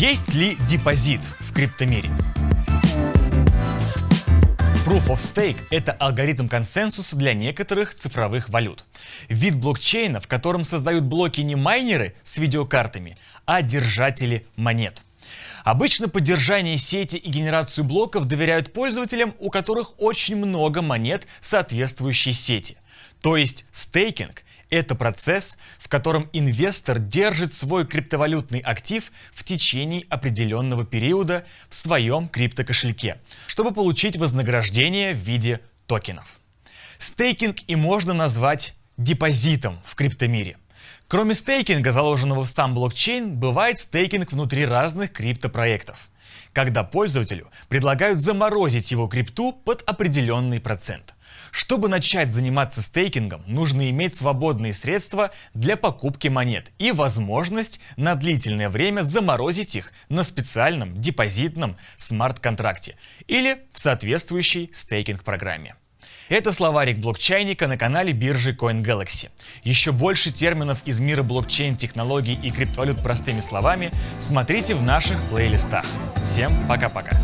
Есть ли депозит в криптомире? Proof of Stake — это алгоритм консенсуса для некоторых цифровых валют. Вид блокчейна, в котором создают блоки не майнеры с видеокартами, а держатели монет. Обычно поддержание сети и генерацию блоков доверяют пользователям, у которых очень много монет соответствующей сети. То есть стейкинг это процесс, в котором инвестор держит свой криптовалютный актив в течение определенного периода в своем криптокошельке, чтобы получить вознаграждение в виде токенов. Стейкинг и можно назвать депозитом в криптомире. Кроме стейкинга, заложенного в сам блокчейн, бывает стейкинг внутри разных криптопроектов, когда пользователю предлагают заморозить его крипту под определенный процент. Чтобы начать заниматься стейкингом, нужно иметь свободные средства для покупки монет и возможность на длительное время заморозить их на специальном депозитном смарт-контракте или в соответствующей стейкинг-программе. Это словарик блокчейника на канале биржи CoinGalaxy. Еще больше терминов из мира блокчейн-технологий и криптовалют простыми словами смотрите в наших плейлистах. Всем пока-пока!